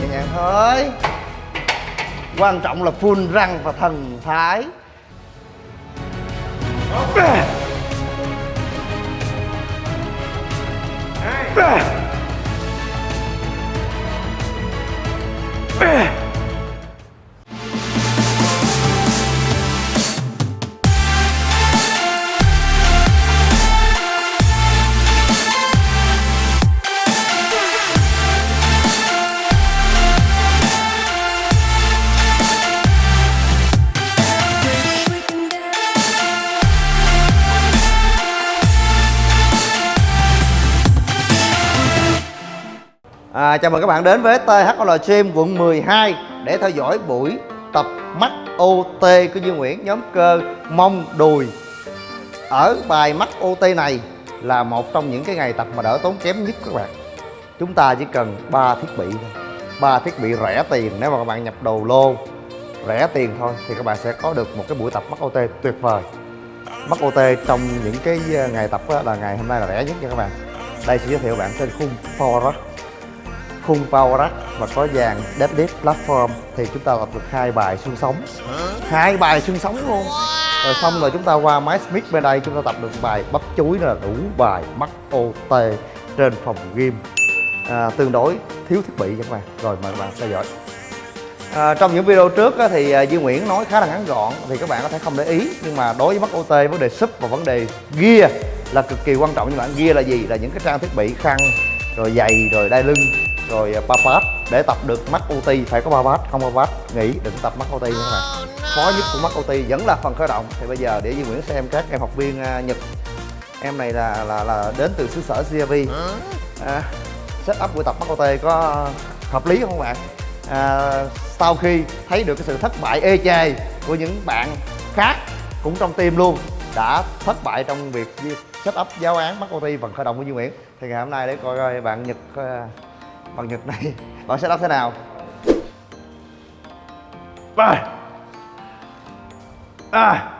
nhẹ nhàng thôi. Quan trọng là phun răng và thần thái. À, chào mừng các bạn đến với THL Gym quận 12 để theo dõi buổi tập mắt OT của Duy Nguyễn nhóm cơ mông đùi. Ở bài mắt OT này là một trong những cái ngày tập mà đỡ tốn kém nhất các bạn. Chúng ta chỉ cần ba thiết bị thôi. Ba thiết bị rẻ tiền nếu mà các bạn nhập đồ lô. Rẻ tiền thôi thì các bạn sẽ có được một cái buổi tập mắt OT tuyệt vời. Mắt OT trong những cái ờ, ngày tập là ngày hôm nay là rẻ nhất nha các bạn. Đây sẽ giới thiệu bạn trên khung Power khung power rack và có dàn deadlift platform thì chúng ta tập được hai bài xương sống. Hai bài xương sống luôn. Rồi xong rồi chúng ta qua máy smith bên đây chúng ta tập được bài bắp chuối là đủ bài mắt ot trên phòng gym. À, tương đối thiếu thiết bị các bạn. Rồi mời các bạn theo dõi. À, trong những video trước á, thì à, Duy Nguyễn nói khá là ngắn gọn thì các bạn có thể không để ý nhưng mà đối với mắt OT vấn đề sub và vấn đề gear là cực kỳ quan trọng. Như bạn gear là gì? Là những cái trang thiết bị khăn rồi giày rồi đai lưng rồi ba bát để tập được mắt OT phải có ba bát không ba bát nghỉ đừng tập mắt OT nha các bạn. Khó nhất của mắt OT vẫn là phần khởi động. Thì bây giờ để Duy Nguyễn xem các em học viên uh, Nhật. Em này là là là đến từ xứ sở CRV à, set up buổi tập mắt OT có hợp lý không bạn? À, sau khi thấy được cái sự thất bại ê chề của những bạn khác cũng trong team luôn đã thất bại trong việc set up giáo án mắt OT phần khởi động của Duy Nguyễn. Thì ngày hôm nay để coi coi bạn Nhật uh, bằng nhật này. Bạn sẽ đắp thế nào? À à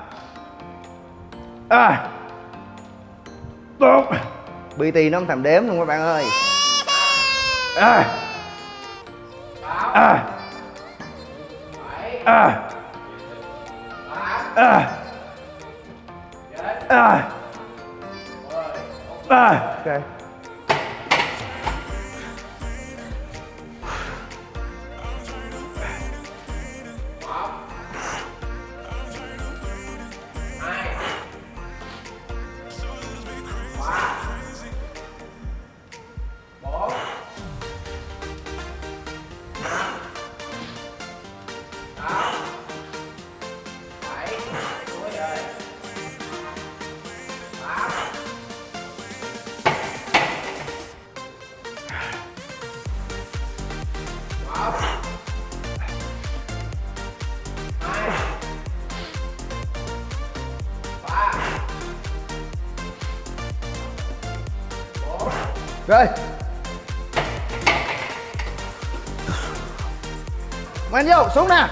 à tốt. Bt nó không thèm đếm luôn các bạn ơi. À à à à à à ok Rồi. Men vô, xuống nè.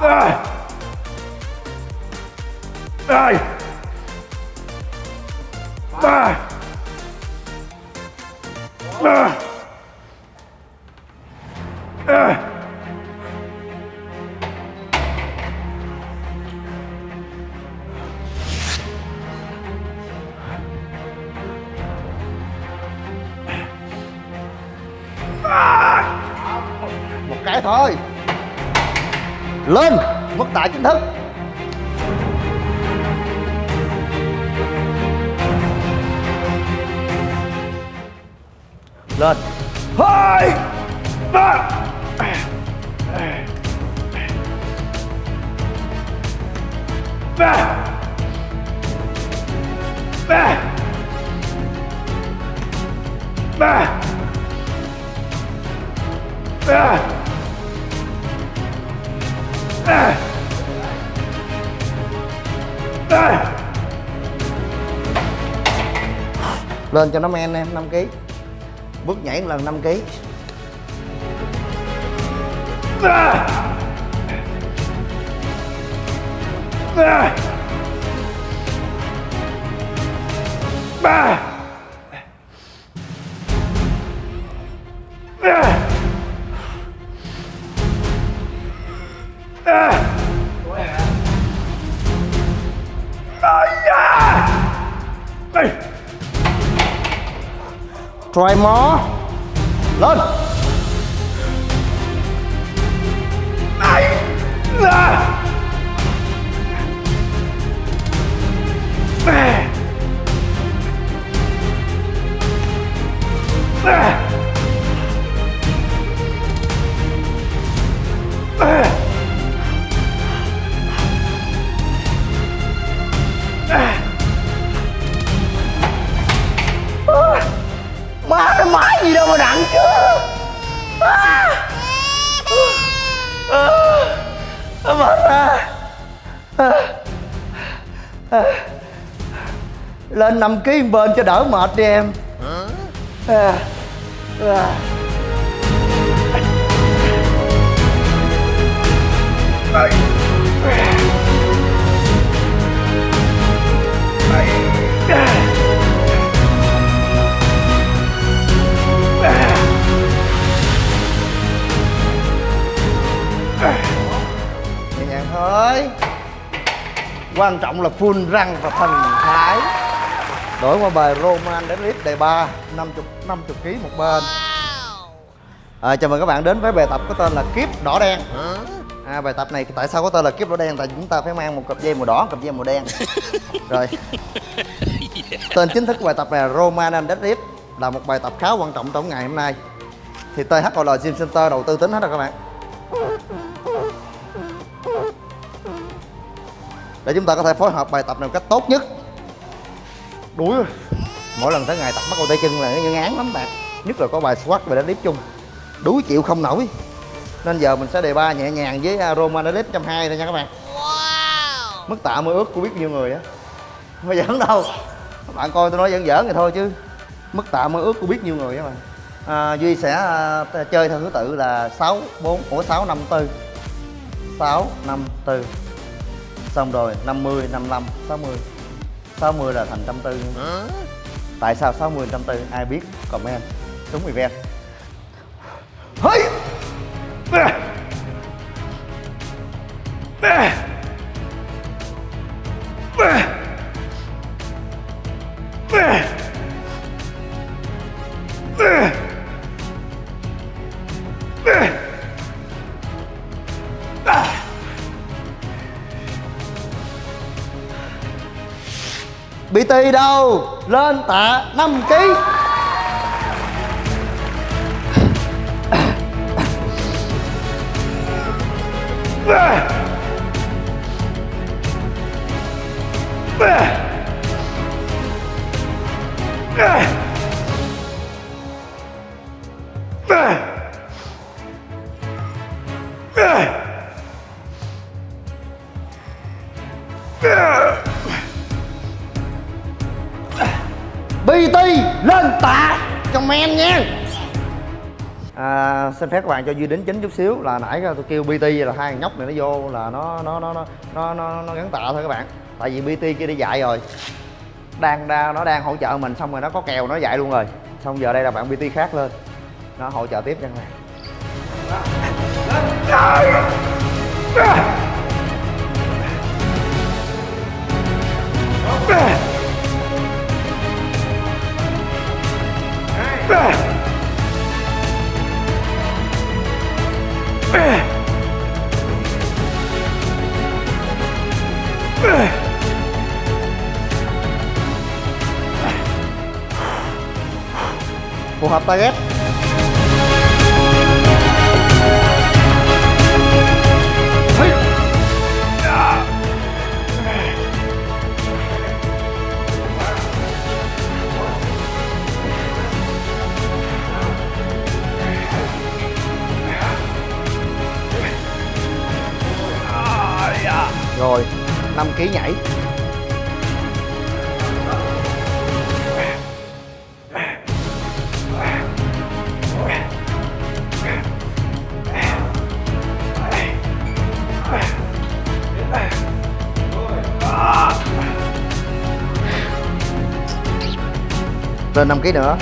Rồi. Rồi. Ba Ba À. một cái thôi. Lên mất tại chính thức. Lên. Hai ba. Ba. Lên cho nó men em 5 kg bước nhảy một lần 5 kg à! À! À! Ah! Try more. Lên. Má À. Lên 5 kg bên cho đỡ mệt đi em à. À. nhẹ quan trọng là full răng và thần thái. Đổi qua bài Roman deadlift đề 3 50 50 kg một bên. À, chào mừng các bạn đến với bài tập có tên là kiếp đỏ đen. À, bài tập này tại sao có tên là kiếp đỏ đen? Tại chúng ta phải mang một cặp dây màu đỏ cặp dây màu đen. Rồi. Tên chính thức của bài tập này là Roman deadlift là một bài tập khá quan trọng trong ngày hôm nay. Thì THOL Gym Center đầu tư tính hết rồi các bạn. Để chúng ta có thể phối hợp bài tập này một cách tốt nhất. Đuối rồi. mỗi lần tới ngày tập bắt đầu tay chân là nó ngán lắm bạn. Nhất là có bài squat và deadlift chung. Đuối chịu không nổi. Nên giờ mình sẽ đề ba nhẹ nhàng với Roman deadlift 120 thôi nha các bạn. Mức tạ mơ ước của biết nhiêu người á. Không giỡn đâu. Các bạn coi tôi nói giỡn giỡn thì thôi chứ. Mức tạ mơ ước của biết nhiêu người á bạn. À, duy sẽ à, chơi theo thứ tự là 6 4 ủa 6 5 4 6 5 4 xong rồi 50 55 60 60 là thành trăm tư. Tại sao 60 trăm tư? Ai biết? Comment. Đúng event bị tì đâu? Lên tạ 5 kg BT lên tạ. Comment nha. À, xin phép các bạn cho duy đính chính chút xíu là nãy tôi kêu BT là hai thằng nhóc này nó vô là nó nó nó nó nó nó, nó gắn tạ thôi các bạn. Tại vì BT kia đi dạy rồi. Đang đa, nó đang hỗ trợ mình xong rồi nó có kèo nó dạy luôn rồi. Xong giờ đây là bạn BT khác lên. Nó hỗ trợ tiếp cho các bạn phù hợp target. rồi 5 kg nhảy. Lên 5 kg nữa.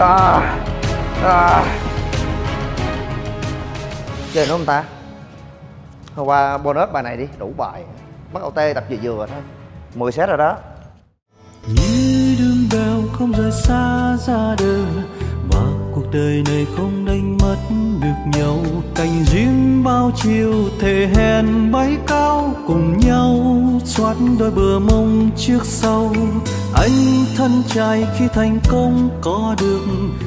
À, à. chơi nữa không ta? Hôm qua bonus bài này đi đủ bài. Bắt OT tập vừa vừa thôi. 10 set rồi đó. Như đường bèo không rời xa ra đời và cuộc đời này không đánh mất được nhau. Cành riêng bao chiều thể hèn bay cao cùng nhau xoát đôi bờ mông trước sau. Anh thân trai khi thành công có được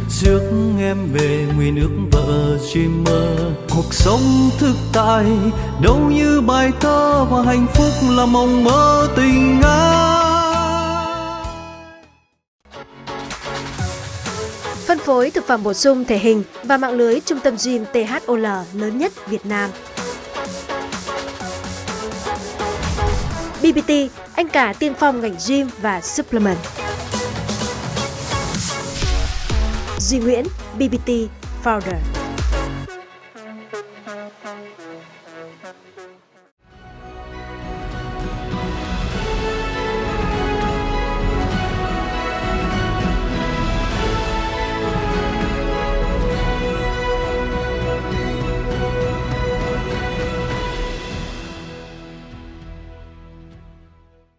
rước em về nguyện ước vợ dreamer cuộc sống thực tại đâu như bài thơ và hạnh phúc là mộng mơ tình ai Phân phối thực phẩm bổ sung thể hình và mạng lưới trung tâm gym THOL lớn nhất Việt Nam. BBT, anh cả tiên phong ngành gym và supplement. Duy Nguyễn, BBT Founder.